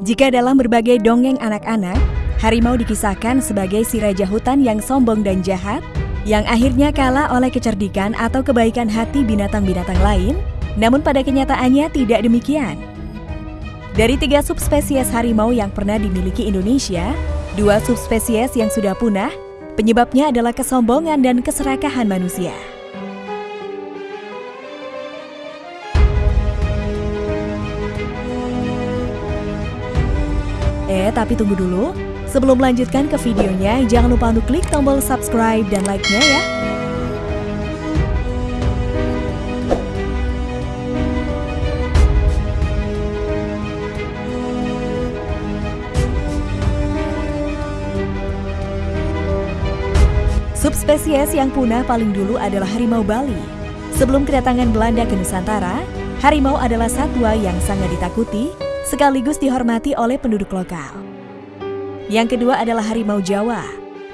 Jika dalam berbagai dongeng anak-anak, harimau dikisahkan sebagai si raja hutan yang sombong dan jahat, yang akhirnya kalah oleh kecerdikan atau kebaikan hati binatang-binatang lain, namun pada kenyataannya tidak demikian. Dari tiga subspesies harimau yang pernah dimiliki Indonesia, dua subspesies yang sudah punah, penyebabnya adalah kesombongan dan keserakahan manusia. Eh, tapi tunggu dulu. Sebelum melanjutkan ke videonya, jangan lupa untuk klik tombol subscribe dan like-nya ya. Subspesies yang punah paling dulu adalah harimau Bali. Sebelum kedatangan Belanda ke Nusantara, harimau adalah satwa yang sangat ditakuti sekaligus dihormati oleh penduduk lokal. Yang kedua adalah harimau Jawa.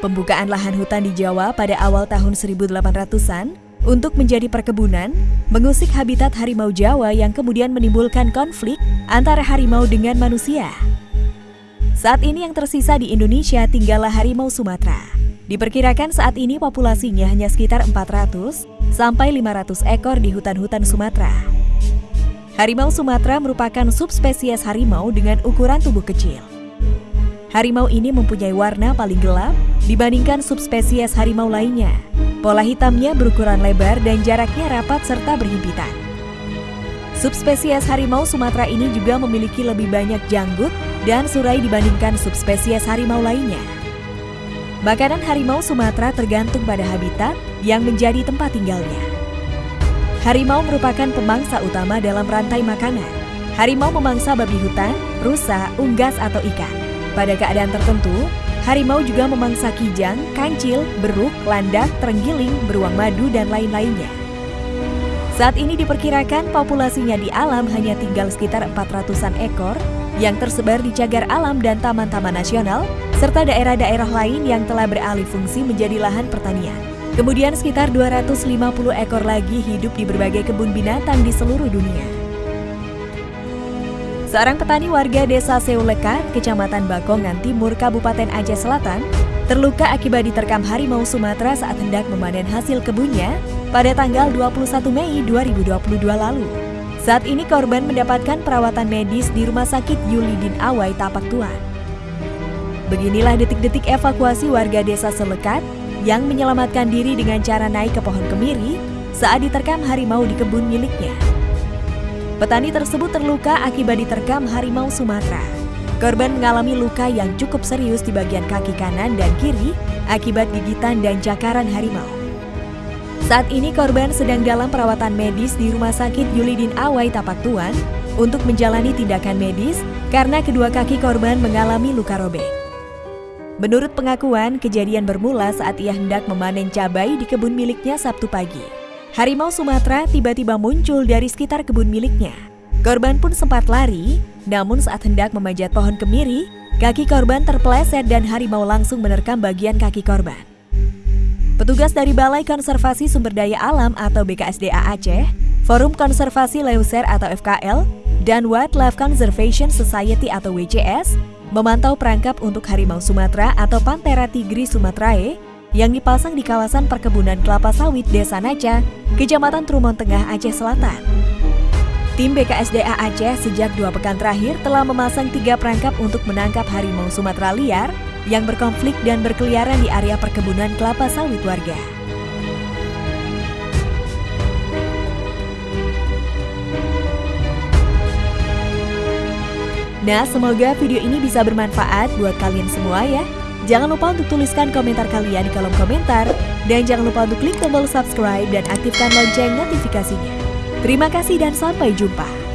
Pembukaan lahan hutan di Jawa pada awal tahun 1800-an untuk menjadi perkebunan, mengusik habitat harimau Jawa yang kemudian menimbulkan konflik antara harimau dengan manusia. Saat ini yang tersisa di Indonesia tinggallah harimau Sumatera. Diperkirakan saat ini populasinya hanya sekitar 400 sampai 500 ekor di hutan-hutan Sumatera. Harimau Sumatera merupakan subspesies harimau dengan ukuran tubuh kecil. Harimau ini mempunyai warna paling gelap dibandingkan subspesies harimau lainnya. Pola hitamnya berukuran lebar dan jaraknya rapat serta berhimpitan. Subspesies harimau Sumatera ini juga memiliki lebih banyak janggut dan surai dibandingkan subspesies harimau lainnya. Makanan harimau Sumatera tergantung pada habitat yang menjadi tempat tinggalnya. Harimau merupakan pemangsa utama dalam rantai makanan. Harimau memangsa babi hutan, rusa, unggas atau ikan. Pada keadaan tertentu, harimau juga memangsa kijang, kancil, beruk, landak, terenggiling, beruang madu, dan lain-lainnya. Saat ini diperkirakan populasinya di alam hanya tinggal sekitar 400-an ekor yang tersebar di cagar alam dan taman-taman nasional, serta daerah-daerah lain yang telah beralih fungsi menjadi lahan pertanian. Kemudian sekitar 250 ekor lagi hidup di berbagai kebun binatang di seluruh dunia. Seorang petani warga desa Seulekat, Kecamatan Bakongan Timur, Kabupaten Aceh Selatan, terluka akibat diterkam harimau Sumatera saat hendak memanen hasil kebunnya pada tanggal 21 Mei 2022 lalu. Saat ini korban mendapatkan perawatan medis di Rumah Sakit Yulidin Awai Tapak Tuan. Beginilah detik-detik evakuasi warga desa Selekat yang menyelamatkan diri dengan cara naik ke pohon kemiri saat diterkam harimau di kebun miliknya. Petani tersebut terluka akibat diterkam harimau Sumatera. Korban mengalami luka yang cukup serius di bagian kaki kanan dan kiri akibat gigitan dan cakaran harimau. Saat ini korban sedang dalam perawatan medis di Rumah Sakit Yulidin Awai Tapak Tuan untuk menjalani tindakan medis karena kedua kaki korban mengalami luka robek. Menurut pengakuan, kejadian bermula saat ia hendak memanen cabai di kebun miliknya Sabtu pagi. Harimau Sumatera tiba-tiba muncul dari sekitar kebun miliknya. Korban pun sempat lari, namun saat hendak memanjat pohon kemiri, kaki korban terpeleset dan harimau langsung menerkam bagian kaki korban. Petugas dari Balai Konservasi Sumber Daya Alam atau BKSDA Aceh, Forum Konservasi Leuser atau FKL, dan Wildlife Conservation Society atau WCS memantau perangkap untuk harimau Sumatera atau Panthera tigris sumatrae yang dipasang di kawasan perkebunan kelapa sawit Desa Naca, Kecamatan Trumon Tengah, Aceh Selatan. Tim BKSDA Aceh sejak dua pekan terakhir telah memasang tiga perangkap untuk menangkap harimau Sumatera liar yang berkonflik dan berkeliaran di area perkebunan kelapa sawit warga. Nah, semoga video ini bisa bermanfaat buat kalian semua ya. Jangan lupa untuk tuliskan komentar kalian di kolom komentar. Dan jangan lupa untuk klik tombol subscribe dan aktifkan lonceng notifikasinya. Terima kasih dan sampai jumpa.